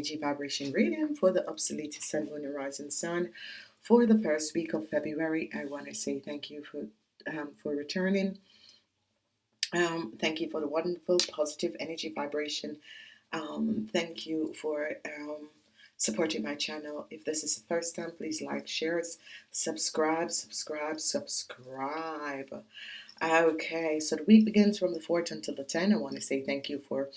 energy vibration reading for the obsolete sun, moon, and rising sun for the first week of February. I want to say thank you for um, for returning. Um, thank you for the wonderful positive energy vibration. Um, thank you for um, supporting my channel. If this is the first time, please like, share, subscribe, subscribe, subscribe. Okay, so the week begins from the 4th until the 10th. I want to say thank you for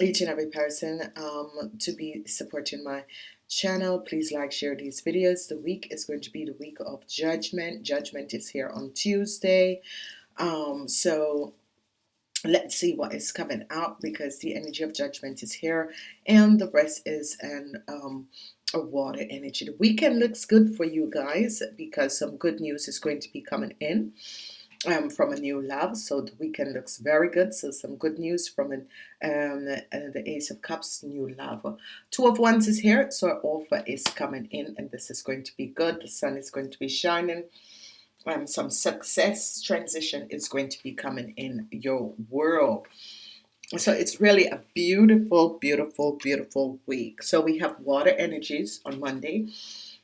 each and every person um, to be supporting my channel. Please like share these videos. The week is going to be the week of judgment. Judgment is here on Tuesday. Um, so let's see what is coming out because the energy of judgment is here and the rest is an um, a water energy. The weekend looks good for you guys because some good news is going to be coming in um, from a new love so the weekend looks very good. So some good news from an, um, uh, the Ace of Cups new love two of wands is here so offer is coming in and this is going to be good. The sun is going to be shining. Um, some success transition is going to be coming in your world. So it's really a beautiful beautiful beautiful week. So we have water energies on Monday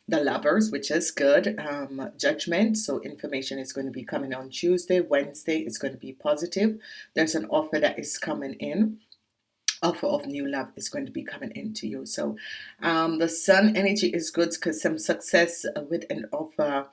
the lovers which is good um, judgment so information is going to be coming on Tuesday Wednesday it's going to be positive there's an offer that is coming in offer of new love is going to be coming into you so um, the sun energy is good because some success with an offer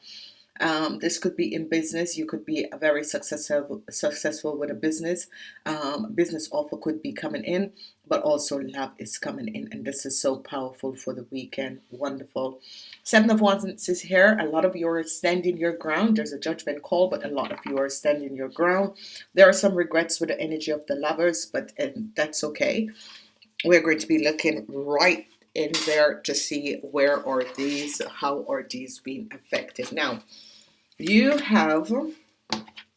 um, this could be in business. You could be a very successful successful with a business. Um, business offer could be coming in, but also love is coming in, and this is so powerful for the weekend. Wonderful. Seven of Wands is here. A lot of you are standing your ground. There's a judgment call, but a lot of you are standing your ground. There are some regrets with the energy of the lovers, but uh, that's okay. We're going to be looking right in there to see where are these, how are these being affected. Now, you have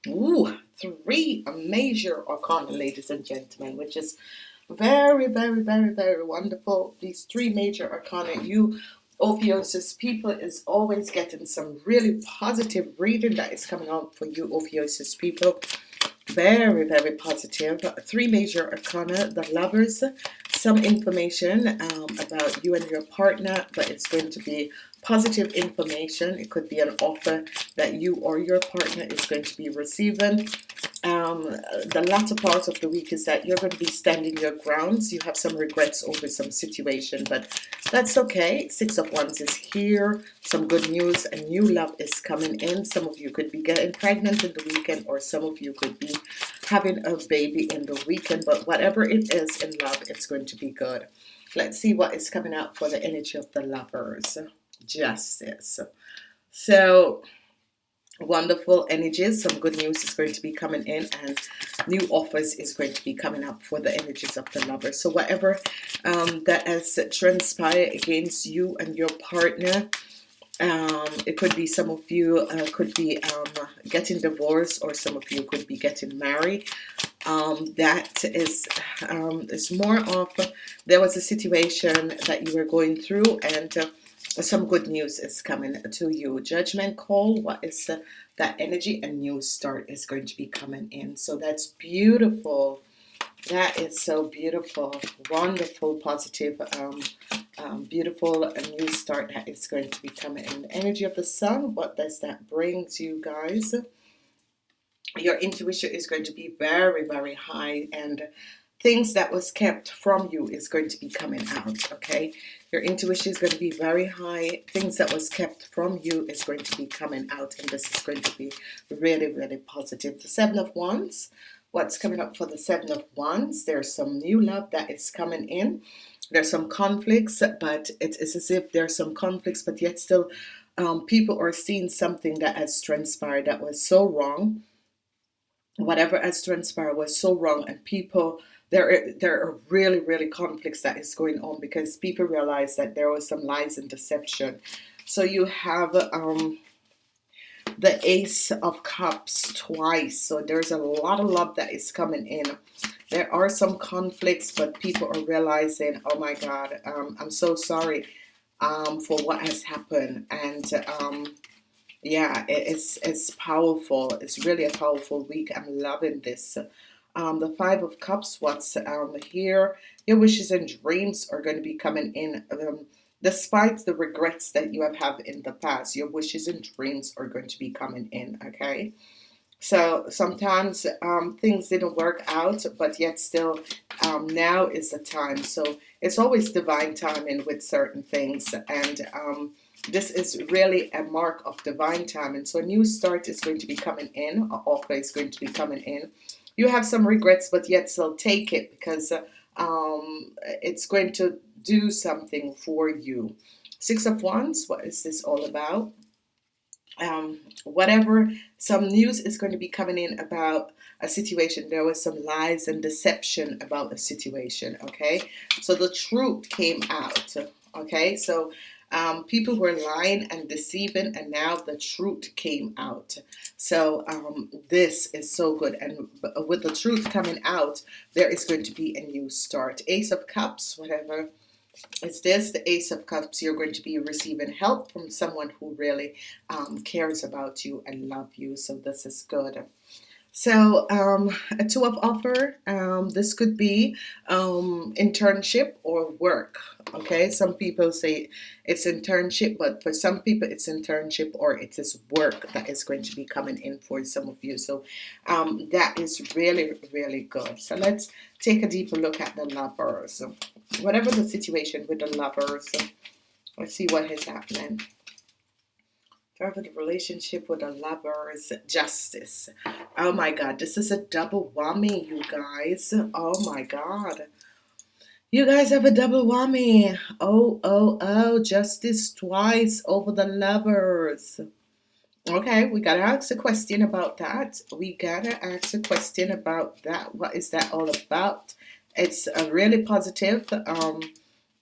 ooh, three major arcana, ladies and gentlemen, which is very, very, very, very wonderful. These three major arcana, you Ophiuchus people is always getting some really positive reading that is coming out for you Ophiuchus people. Very, very positive. Three major arcana, the lovers, some information um, about you and your partner, but it's going to be positive information. It could be an offer that you or your partner is going to be receiving. Um, the latter part of the week is that you're going to be standing your grounds. You have some regrets over some situation, but that's okay. Six of Wands is here. Some good news. A new love is coming in. Some of you could be getting pregnant in the weekend, or some of you could be having a baby in the weekend. But whatever it is in love, it's going to be good. Let's see what is coming out for the energy of the lovers justice so wonderful energies. Some good news is going to be coming in and new offers is going to be coming up for the energies of the lover. So whatever um, that has transpired against you and your partner um, it could be some of you uh, could be um, getting divorced or some of you could be getting married. Um, that is um, is more of there was a situation that you were going through and uh, some good news is coming to you. Judgment call what is uh, that energy a new start is going to be coming in. So that's beautiful. That is so beautiful. Wonderful positive um, um, beautiful a new start that is going to be coming in. The energy of the sun what does that bring to you guys? Your intuition is going to be very very high and things that was kept from you is going to be coming out okay? Your intuition is going to be very high. Things that was kept from you is going to be coming out and this is going to be really really positive. The seven of wands what's coming up for the seven of wands? There's some new love that is coming in. There's some conflicts but it is as if there's some conflicts but yet still um, people are seeing something that has transpired that was so wrong. Whatever has transpired was so wrong and people there there are really really conflicts that is going on because people realize that there was some lies and deception. So you have um, the ace of cups twice. So there's a lot of love that is coming in. There are some conflicts but people are realizing oh my god um, I'm so sorry um, for what has happened. And um, yeah it's it's powerful. It's really a powerful week. I'm loving this um, the five of cups what's um, here your wishes and dreams are going to be coming in um, despite the regrets that you have had in the past your wishes and dreams are going to be coming in okay? So sometimes um, things didn't work out but yet still um, now is the time. So it's always divine timing with certain things and um, this is really a mark of divine timing. So a new start is going to be coming in an offer is going to be coming in you have some regrets but yet still take it because um, it's going to do something for you. Six of wands what is this all about? Um, whatever some news is going to be coming in about a situation. There was some lies and deception about the situation okay? So the truth came out okay? So um, people were lying and deceiving and now the truth came out. So um, this is so good and with the truth coming out there is going to be a new start. Ace of cups whatever it's this the ace of cups you're going to be receiving help from someone who really um, cares about you and love you so this is good so um, a two of offer um, this could be um, internship or work okay? Some people say it's internship but for some people it's internship or it is work that is going to be coming in for some of you. So um, that is really really good. So let's take a deeper look at the lovers whatever the situation with the lovers let's see what is happening The relationship with the lovers justice. Oh my god this is a double whammy you guys. Oh my god. You guys have a double whammy. Oh oh oh justice twice over the lovers. Okay we gotta ask a question about that. We gotta ask a question about that. What is that all about? It's a really positive. Um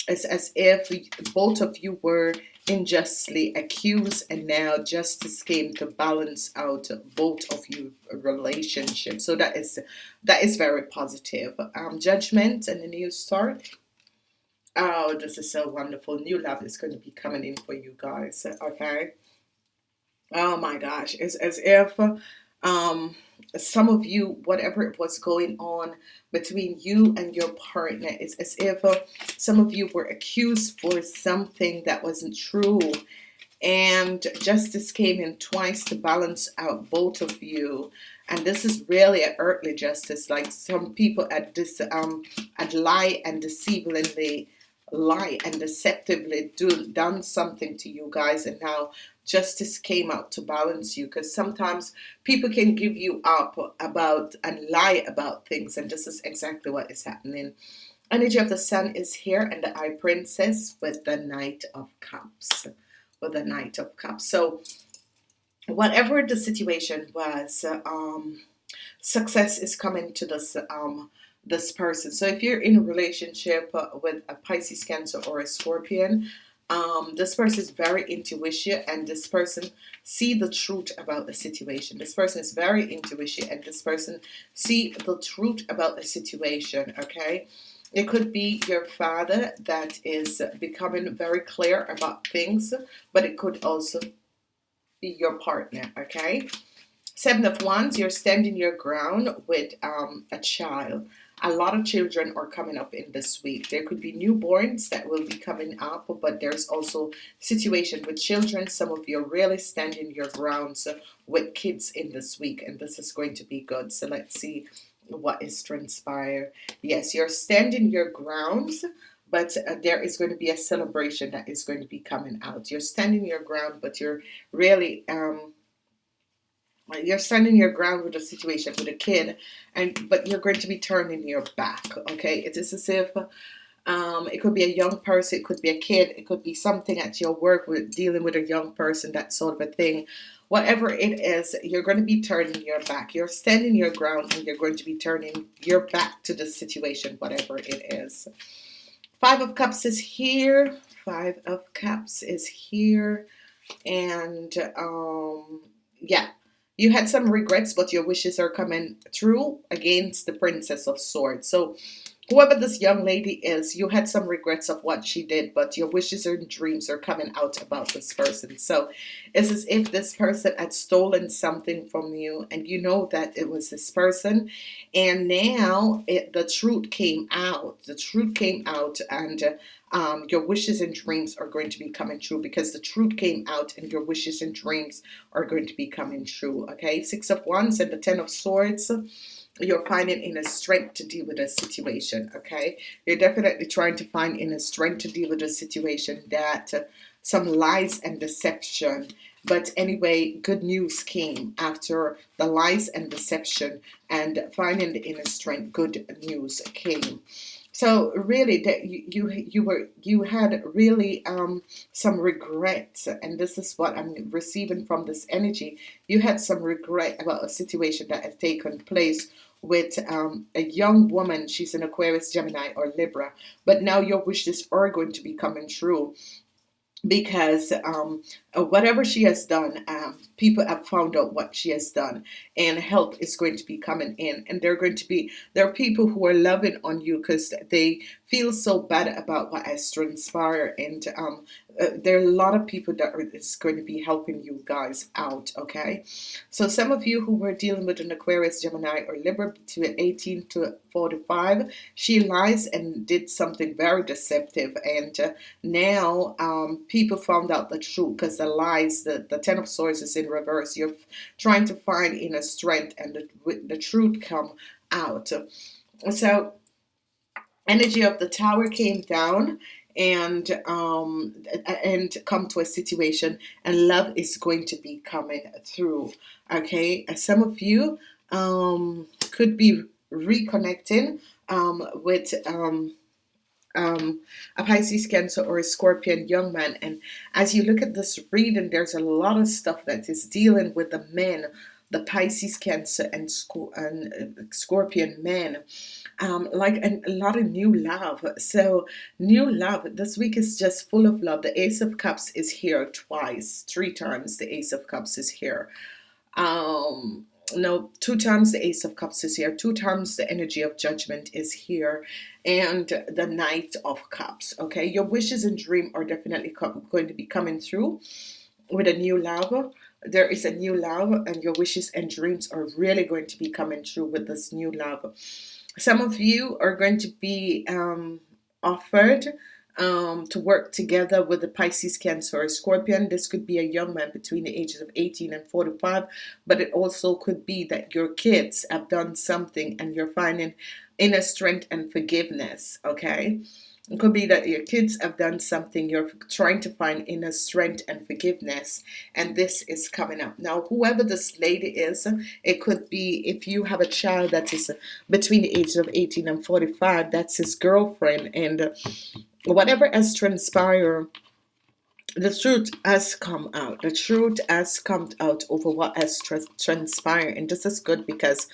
it's as if both of you were unjustly accused and now justice came to balance out both of you relationship so that is that is very positive. Um, judgment and a new start. Oh this is so wonderful. New love is going to be coming in for you guys okay? Oh my gosh it's as if um, some of you whatever it was going on between you and your partner it's as if uh, some of you were accused for something that wasn't true. And justice came in twice to balance out both of you. And this is really an earthly justice. Like some people at this um at lie and deceivingly lie and deceptively do done something to you guys. And now justice came out to balance you because sometimes people can give you up about and lie about things and this is exactly what is happening. Energy of the sun is here and the eye princess with the knight of cups with the knight of cups. So whatever the situation was um, success is coming to this um, this person. So if you're in a relationship with a Pisces cancer or a scorpion um, this person is very intuition and this person see the truth about the situation. This person is very intuition and this person see the truth about the situation okay? It could be your father that is becoming very clear about things but it could also be your partner okay? Seven of wands you're standing your ground with um, a child a lot of children are coming up in this week. There could be newborns that will be coming up but there's also situation with children. Some of you are really standing your grounds with kids in this week and this is going to be good. So let's see what is transpire. Yes you're standing your grounds but uh, there is going to be a celebration that is going to be coming out. You're standing your ground but you're really um you're standing your ground with a situation with a kid and but you're going to be turning your back okay? It is as if um, it could be a young person it could be a kid it could be something at your work with dealing with a young person that sort of a thing. Whatever it is you're going to be turning your back. You're standing your ground and you're going to be turning your back to the situation whatever it is. Five of cups is here. Five of cups is here. And um yeah you had some regrets but your wishes are coming true against the princess of swords so whoever this young lady is, you had some regrets of what she did, but your wishes and dreams are coming out about this person. So it's as if this person had stolen something from you and you know that it was this person. And now it, the truth came out. The truth came out and um, your wishes and dreams are going to be coming true because the truth came out and your wishes and dreams are going to be coming true. Okay, Six of Wands and the Ten of Swords you're finding inner strength to deal with a situation okay? You're definitely trying to find inner strength to deal with a situation that uh, some lies and deception. But anyway good news came after the lies and deception and finding the inner strength good news came so really that you, you you were you had really um some regret and this is what I'm receiving from this energy you had some regret about a situation that had taken place with um, a young woman. She's an Aquarius, Gemini, or Libra. But now your wishes are going to be coming true because um, whatever she has done, um, people have found out what she has done, and help is going to be coming in. And they're going to be there are people who are loving on you because they feel so bad about what has transpired, and um, uh, there are a lot of people that are going to be helping you guys out. Okay, so some of you who were dealing with an Aquarius, Gemini, or Libra between 18 to 45, she lies and did something very deceptive, and uh, now um, people found out the truth because the lies, the, the Ten of Swords is in reverse. You're trying to find inner strength, and the, the truth come out. So energy of the tower came down and um and come to a situation and love is going to be coming through okay some of you um could be reconnecting um with um a Pisces, Cancer, or a Scorpion young man. And as you look at this reading, there's a lot of stuff that is dealing with the men, the Pisces, Cancer, and, uh, Scorpion men um, like a, a lot of new love. So new love. This week is just full of love. The Ace of Cups is here twice, three times. The Ace of Cups is here. Um, no, two times the Ace of Cups is here. Two times the energy of judgment is here, and the Knight of Cups. Okay, your wishes and dream are definitely going to be coming through with a new love there is a new love and your wishes and dreams are really going to be coming true with this new love some of you are going to be um, offered um, to work together with the Pisces, Cancer, or Scorpion. This could be a young man between the ages of 18 and 45, but it also could be that your kids have done something and you're finding inner strength and forgiveness, okay? It could be that your kids have done something, you're trying to find inner strength and forgiveness, and this is coming up. Now, whoever this lady is, it could be if you have a child that is between the ages of 18 and 45, that's his girlfriend, and whatever has transpired, the truth has come out. The truth has come out over what has transpired, and this is good because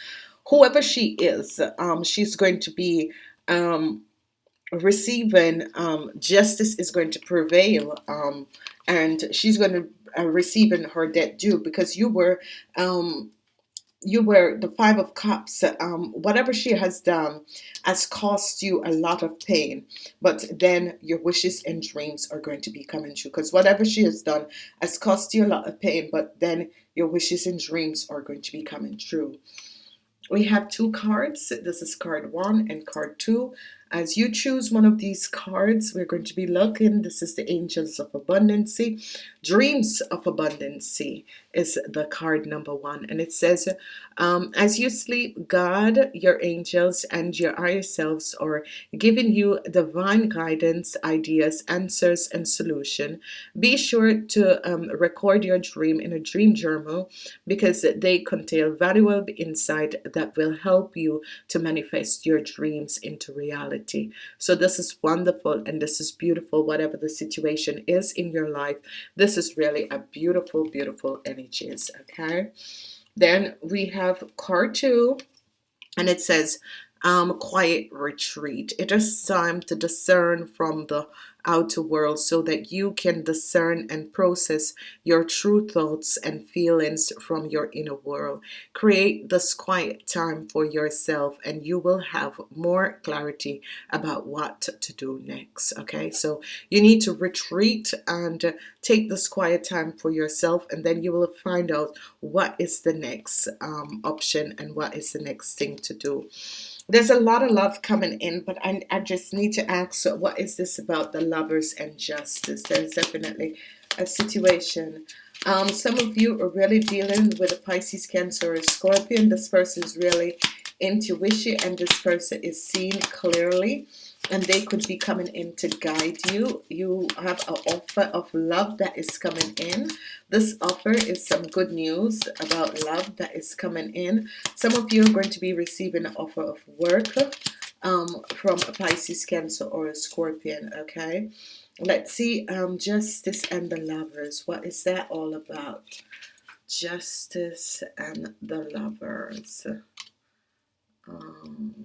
whoever she is, um, she's going to be um, receiving um, justice is going to prevail um, and she's going to uh, receiving her debt due because you were um, you were the five of cups um, whatever she has done has cost you a lot of pain but then your wishes and dreams are going to be coming true because whatever she has done has cost you a lot of pain but then your wishes and dreams are going to be coming true. We have two cards. This is card one and card two as you choose one of these cards, we're going to be looking. This is the Angels of Abundancy. Dreams of Abundancy is the card number one. And it says, um, as you sleep, God, your angels, and your higher selves are giving you divine guidance, ideas, answers, and solution. Be sure to um, record your dream in a dream journal because they contain valuable insight that will help you to manifest your dreams into reality. So this is wonderful and this is beautiful, whatever the situation is in your life. This is really a beautiful, beautiful energies, okay? Then we have card two, and it says, um, quiet retreat. It is time to discern from the outer world so that you can discern and process your true thoughts and feelings from your inner world. Create this quiet time for yourself and you will have more clarity about what to do next. Okay, so you need to retreat and take this quiet time for yourself and then you will find out what is the next um, option and what is the next thing to do there's a lot of love coming in, but I, I just need to ask, what is this about the lovers and justice? There's definitely a situation. Um, some of you are really dealing with a Pisces, Cancer, or Scorpion. This person is really intuition, and this person is seen clearly and they could be coming in to guide you. You have an offer of love that is coming in. This offer is some good news about love that is coming in. Some of you are going to be receiving an offer of work um, from a Pisces Cancer or a Scorpion okay? Let's see um, justice and the lovers. What is that all about? Justice and the lovers um,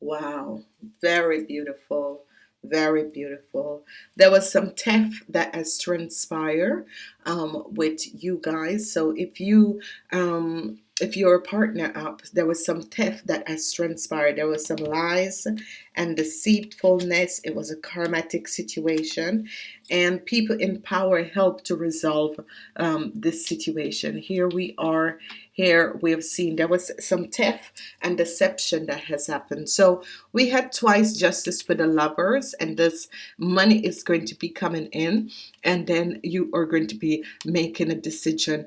Wow, very beautiful, very beautiful. There was some theft that has transpired um, with you guys. So if you um, if you're partner up, there was some theft that has transpired. There was some lies and deceitfulness. It was a karmatic situation, and people in power helped to resolve um, this situation. Here we are. Here we have seen there was some theft and deception that has happened. So we had twice justice for the lovers, and this money is going to be coming in, and then you are going to be making a decision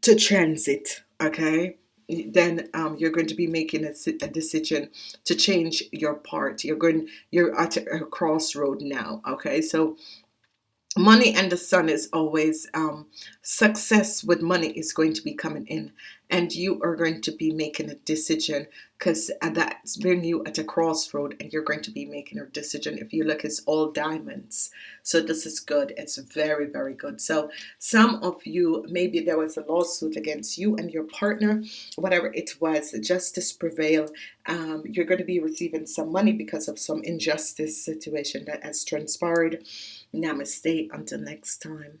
to transit okay? Then um, you're going to be making a, a, decision to change your part. You're going you're at a, crossroad now okay? So money and the sun is always um, success with money is going to be coming in and you are going to be making a decision because uh, that's bringing you at a crossroad and you're going to be making a decision if you look it's all diamonds. So this is good. It's very very good. So some of you maybe there was a lawsuit against you and your partner whatever it was justice prevail um, you're going to be receiving some money because of some injustice situation that has transpired namaste. Until next time